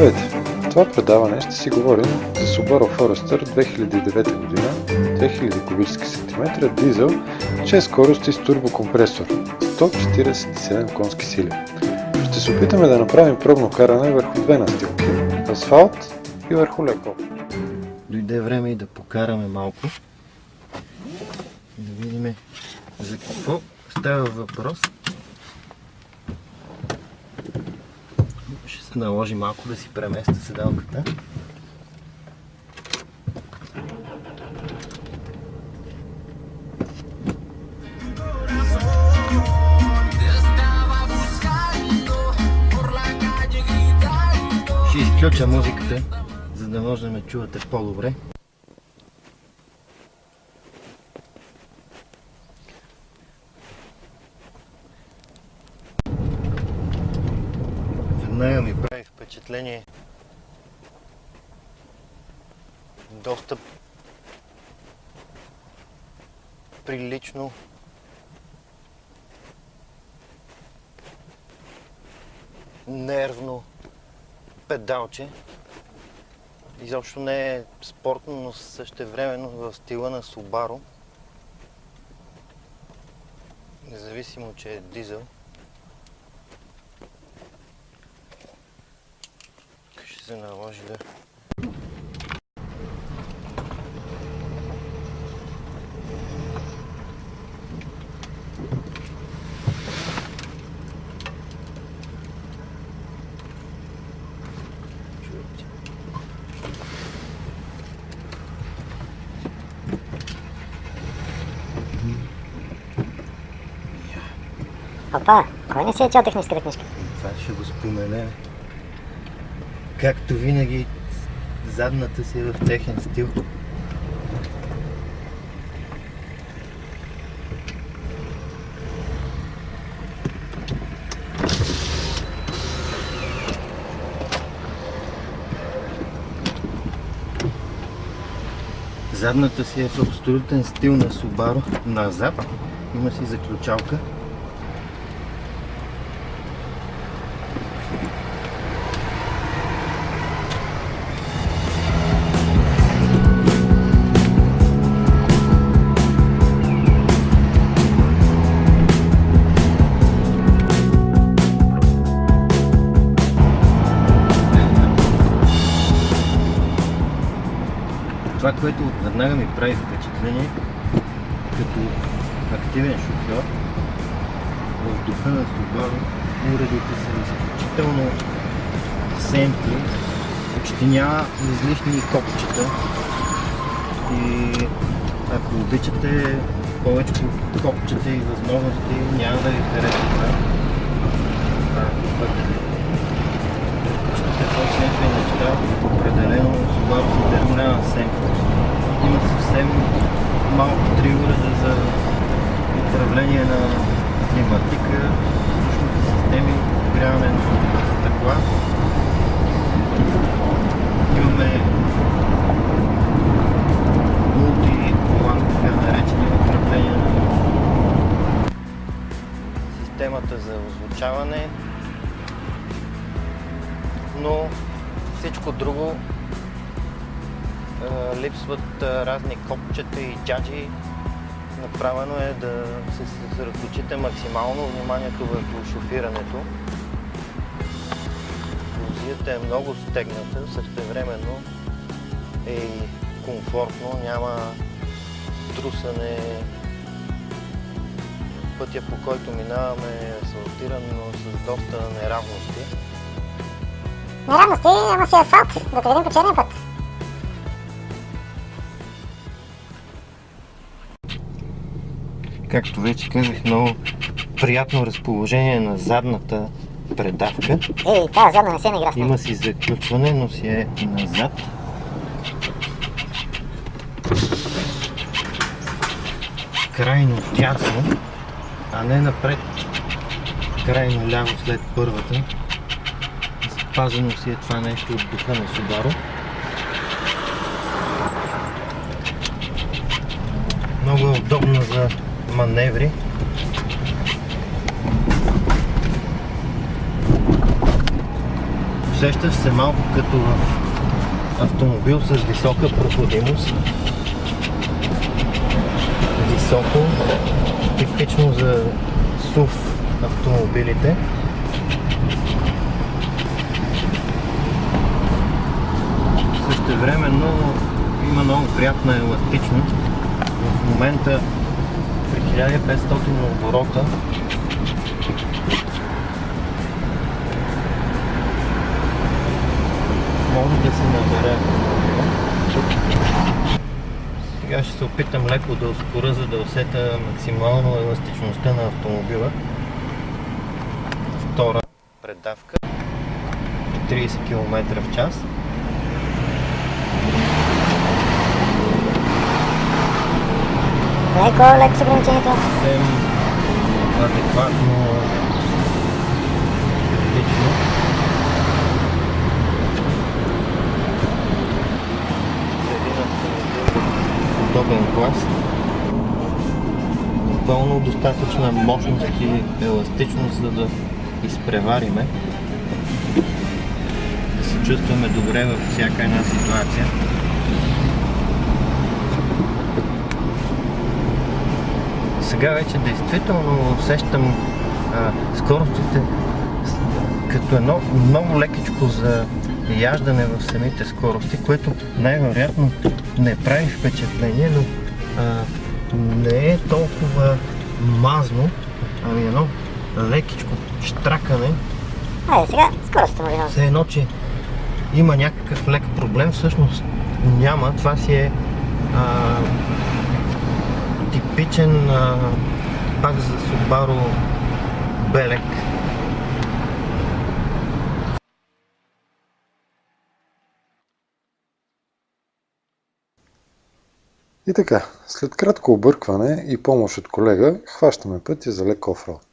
Здравейте! В това предаване ще си говорим за Subaru Forester 2009 година, 2000 кубически сантиметра, дизел, 6 скорости с турбокомпресор, 147 конски сили. Ще се опитаме да направим пробно каране върху две настилки, асфалт и върху леко. Дойде време и да покараме малко. Да видим за какво става въпрос. Ще се наложи малко да си преместя седалката. Ще изключа музиката, за да може да ме чувате по-добре. Веднага ми прави впечатление доста прилично нервно педалче. Изобщо не е спортно, но същевременно в стила на Subaru. Независимо, че е дизел. Ще се наложи да... Опа, кой не си е чел техническата книжка? Това ще го споменем. Както винаги, задната си е в техен стил. Задната си е в абсолютен стил на Subaru назад. Има си заключалка. Веднага ми прави впечатление, като активен шофьор, в духа на Subaru, уредите са изключително семпли, почти няма излишни копчета и ако обичате повече копчета и възможности, няма да ви хареса това. Предпочитате по-семпли неща, определено Subaru се дърмлява семплост. Съвсем малко три уреда за управление на климатика, въздушните системи, подгряване на стъкла. Имаме мулти-волан, така наречени управление на системата за озвучаване, но всичко друго липсват е, разни копчета и джаджи. Направено е да се съсредоточите максимално вниманието върху шофирането. Позицията е много стегната, същевременно е и комфортно, няма трусане. Пътя по който минаваме е асфалтиран, но с доста неравности. Неравности, ама си асфалт, да видим по черния път. Както вече казах, много приятно разположение на задната предавка. Ей, тази задна не се нея. Има си заключване, но си е назад. Крайно тясно, а не напред. Крайно ляво след първата. Запазено си е това нещо от духа на Subaru. Много е удобна за маневри. Усещаш се малко като в автомобил с висока проходимост. Високо, типично за SUV автомобилите. Същевременно има много приятна еластичност. В момента при 1500 оборота може да се набере сега ще се опитам леко да ускоря, за да усета максимално еластичността на автомобила. Втора предавка 30 км в час. Леко, леко с ограничението. съвсем адекватно, лично. За един автомобил в подобен клас. Напълно достатъчна мощност и еластичност, за да изпревариме. Да се чувстваме добре във всяка една ситуация. Сега вече действително усещам а, скоростите като едно много лекичко за яждане в самите скорости, което най-вероятно не прави впечатление, но а, не е толкова мазно, ами едно лекичко штракане, Айде сега, скоростта му все едно, че има някакъв лек проблем, всъщност няма. Това си е а, типичен а, пак за Subaru белек. И така, след кратко объркване и помощ от колега, хващаме пътя за лек офроуд.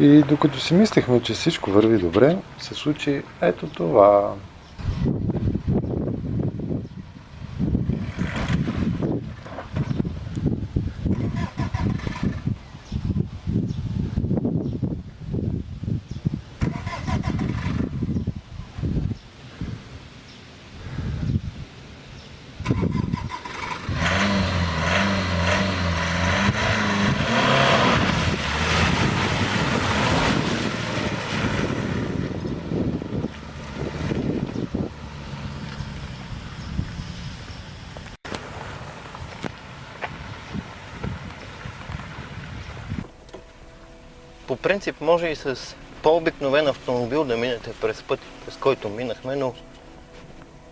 И докато си мислехме, че всичко върви добре, се случи ето това. По принцип може и с по-обикновен автомобил да минете през път, през който минахме, но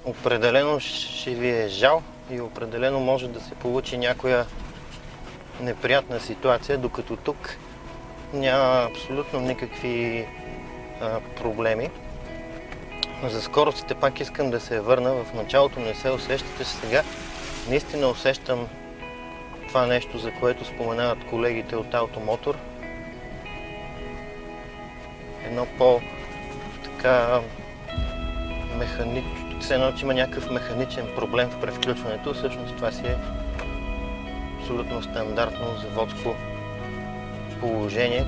определено ще ви е жал и определено може да се получи някоя неприятна ситуация, докато тук няма абсолютно никакви а, проблеми. За скоростите пак искам да се върна. В началото не се усещате сега. Наистина усещам това нещо, за което споменават колегите от Automotor. Едно по така механично, все едно, че има някакъв механичен проблем в превключването. Всъщност това си е абсолютно стандартно заводско положение,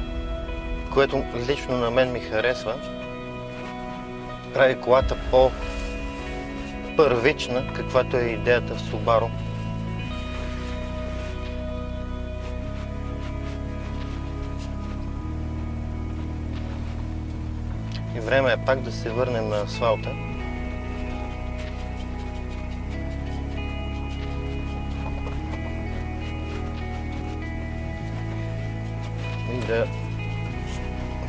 което лично на мен ми харесва. Прави колата по-първична, каквато е идеята в Subaru. Време е пак да се върнем на асфалта. И да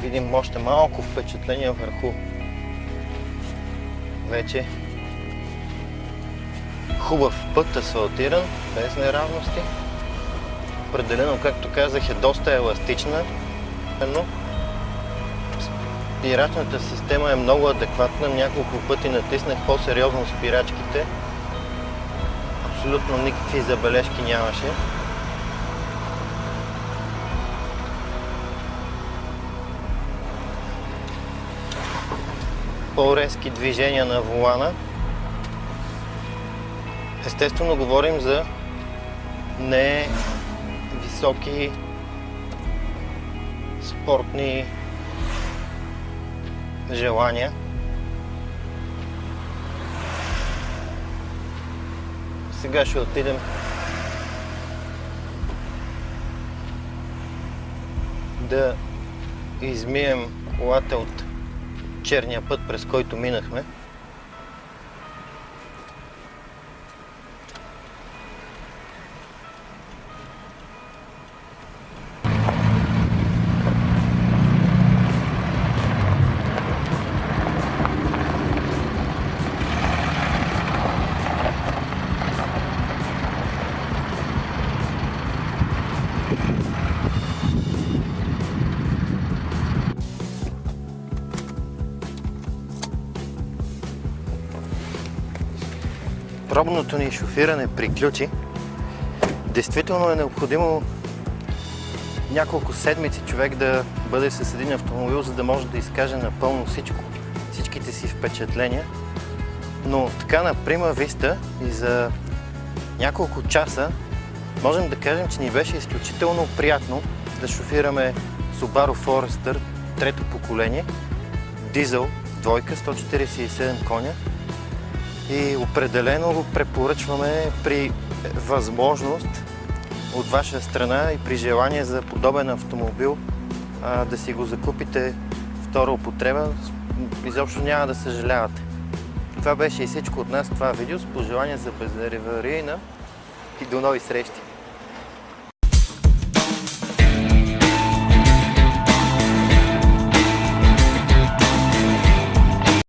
видим още малко впечатление върху вече хубав път, асфалтиран, без неравности. Определено, както казах, е доста еластична, но спирачната система е много адекватна. Няколко пъти натиснах по-сериозно спирачките. Абсолютно никакви забележки нямаше. По-резки движения на волана. Естествено говорим за не високи спортни желания. Сега ще отидем да измием колата от черния път, през който минахме. Пробното ни шофиране приключи. Действително е необходимо няколко седмици човек да бъде с един автомобил, за да може да изкаже напълно всичко, всичките си впечатления. Но така на прима виста и за няколко часа можем да кажем, че ни беше изключително приятно да шофираме Subaru Forester трето поколение, дизел, двойка, 147 коня и определено препоръчваме при възможност от ваша страна и при желание за подобен автомобил да си го закупите втора употреба. Изобщо няма да съжалявате. Това беше и всичко от нас това видео с пожелания за безреварийна и до нови срещи!